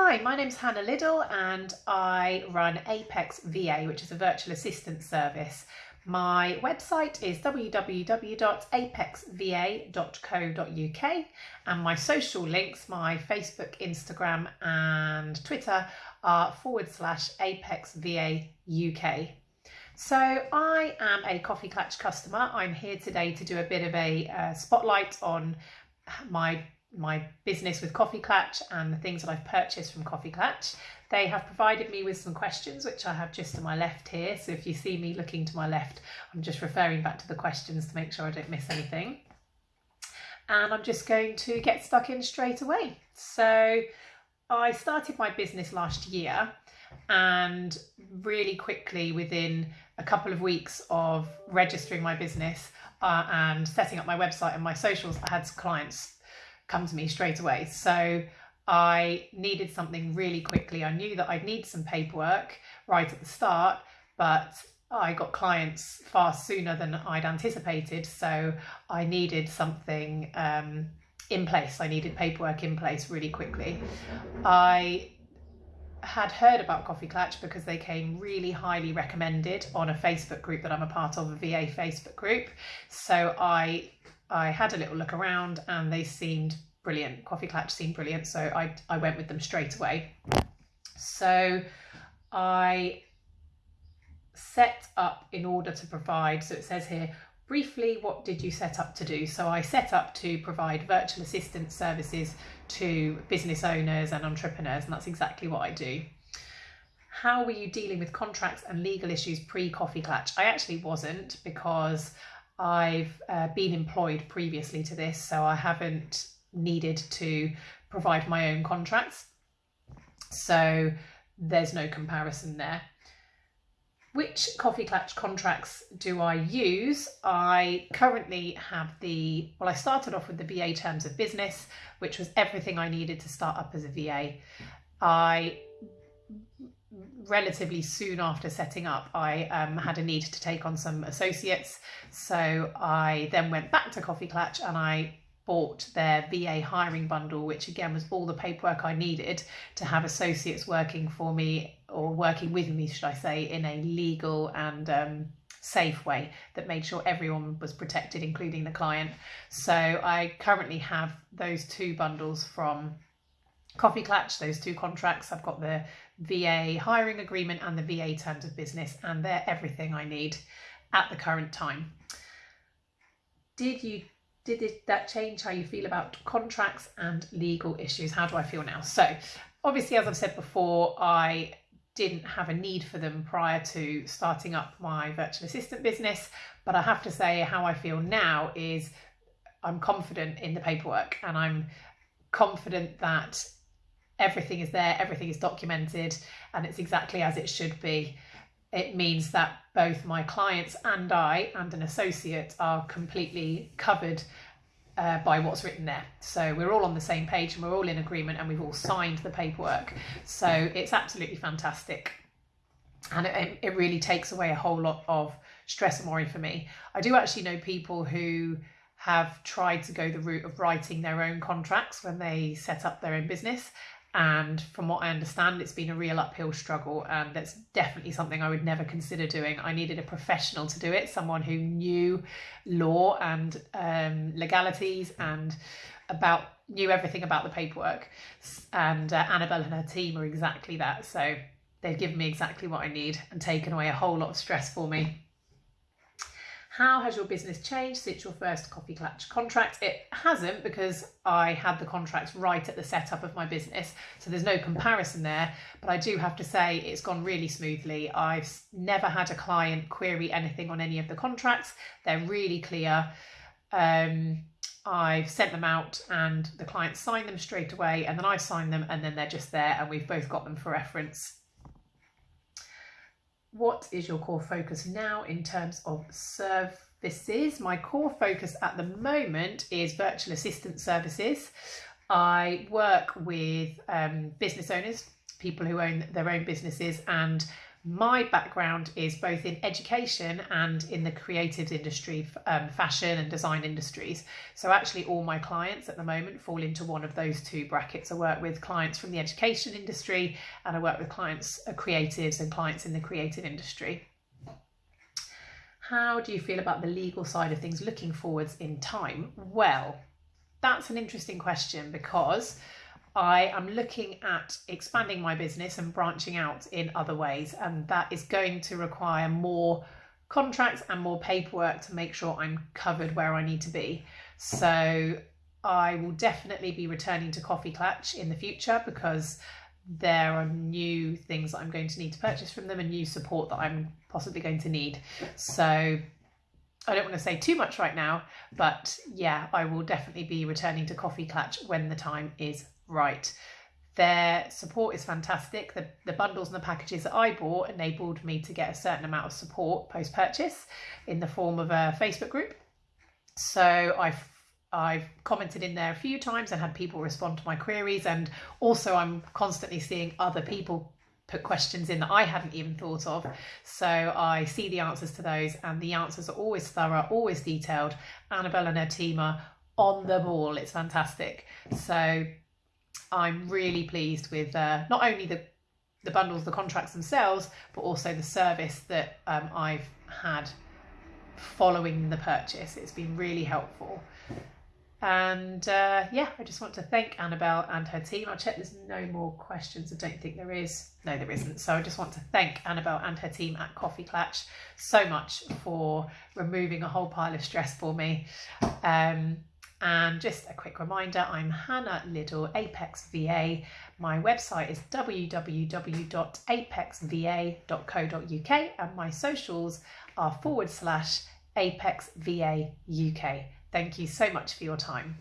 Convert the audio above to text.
Hi, my name's Hannah Liddle and I run Apex VA, which is a virtual assistant service. My website is www.apexva.co.uk and my social links, my Facebook, Instagram and Twitter are forward slash Apex VA UK. So I am a Koffee Klatch customer. I'm here today to do a bit of a uh, spotlight on my my business with Koffee Klatch and the things that I've purchased from Koffee Klatch. They have provided me with some questions, which I have just to my left here. So if you see me looking to my left, I'm just referring back to the questions to make sure I don't miss anything. And I'm just going to get stuck in straight away. So I started my business last year and really quickly within a couple of weeks of registering my business uh, and setting up my website and my socials, I had clients come to me straight away. So I needed something really quickly. I knew that I'd need some paperwork right at the start, but I got clients far sooner than I'd anticipated. So I needed something um, in place. I needed paperwork in place really quickly. I had heard about Koffee Klatch because they came really highly recommended on a Facebook group that I'm a part of, a VA Facebook group. So I I had a little look around and they seemed brilliant. Koffee Klatch seemed brilliant, so I, I went with them straight away. So I set up in order to provide, so it says here, briefly, what did you set up to do? So I set up to provide virtual assistant services to business owners and entrepreneurs, and that's exactly what I do. How were you dealing with contracts and legal issues pre Koffee Klatch? I actually wasn't because I've uh, been employed previously to this, so I haven't needed to provide my own contracts. So there's no comparison there. Which Koffee Klatch contracts do I use? I currently have the, well, I started off with the VA terms of business, which was everything I needed to start up as a VA. I relatively soon after setting up, I um, had a need to take on some associates. So I then went back to Koffee Klatch and I bought their VA hiring bundle, which again was all the paperwork I needed to have associates working for me or working with me, should I say, in a legal and um, safe way that made sure everyone was protected, including the client. So I currently have those two bundles from Koffee Klatch, those two contracts. I've got the VA hiring agreement and the VA terms of business, and they're everything I need at the current time. Did you did it, that change how you feel about contracts and legal issues? How do I feel now? So, obviously, as I've said before, I didn't have a need for them prior to starting up my virtual assistant business, but I have to say, how I feel now is I'm confident in the paperwork and I'm confident that everything is there, everything is documented, and it's exactly as it should be. It means that both my clients and I and an associate are completely covered uh, by what's written there. So we're all on the same page and we're all in agreement and we've all signed the paperwork. So it's absolutely fantastic. And it, it really takes away a whole lot of stress and worry for me. I do actually know people who have tried to go the route of writing their own contracts when they set up their own business and from what I understand, it's been a real uphill struggle, and that's definitely something I would never consider doing. I needed a professional to do it, someone who knew law and um, legalities and about knew everything about the paperwork. And uh, Annabelle and her team are exactly that. So they've given me exactly what I need and taken away a whole lot of stress for me. How has your business changed since your first Koffee Klatch contract? It hasn't because I had the contracts right at the setup of my business, so there's no comparison there. But I do have to say it's gone really smoothly. I've never had a client query anything on any of the contracts, they're really clear. Um, I've sent them out and the client signed them straight away, and then I sign them, and then they're just there, and we've both got them for reference what is your core focus now in terms of services? My core focus at the moment is virtual assistant services. I work with um, business owners, people who own their own businesses, and My background is both in education and in the creative industry, um, fashion and design industries. So, actually, all my clients at the moment fall into one of those two brackets. I work with clients from the education industry and I work with clients, uh, creatives, and clients in the creative industry. How do you feel about the legal side of things looking forwards in time? Well, that's an interesting question because I am looking at expanding my business and branching out in other ways, and that is going to require more contracts and more paperwork to make sure I'm covered where I need to be. So I will definitely be returning to Koffee Klatch in the future because there are new things that I'm going to need to purchase from them and new support that I'm possibly going to need. So I don't want to say too much right now, but yeah, I will definitely be returning to Koffee Klatch when the time is right. Their support is fantastic. The, the bundles and the packages that I bought enabled me to get a certain amount of support post purchase in the form of a Facebook group. So I've I've commented in there a few times and had people respond to my queries, and also I'm constantly seeing other people put questions in that I hadn't even thought of. So I see the answers to those, and the answers are always thorough, always detailed. Annabelle and her team are on the ball. It's fantastic. So I'm really pleased with uh, not only the the bundles, the contracts themselves, but also the service that um, I've had following the purchase. It's been really helpful. And uh, yeah, I just want to thank Annabelle and her team. I'll check there's no more questions. I don't think there is. No, there isn't. So I just want to thank Annabelle and her team at Koffee Klatch so much for removing a whole pile of stress for me. Um, and just a quick reminder I'm Hannah Liddle, Apex VA. My website is www.apexva.co.uk and my socials are forward slash Apex VA UK. Thank you so much for your time.